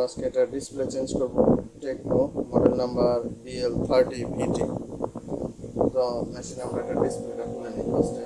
আমরা আজকে এটা ডিসপ্লে চেঞ্জ করব Techno model number BL thirty VT তো মেশিনে আমরা এটা ডিসপ্লেটা খুলে নিই ফার্স্টে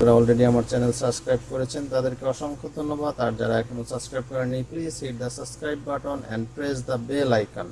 যারা অলরেডি আমার চ্যানেল সাবস্ক্রাইব করেছেন, তাদেরকে অসংখ্য ধন্যবাদ। আর যারা এখনও সাবস্ক্রাইব করেনি please hit the subscribe button and press the bell icon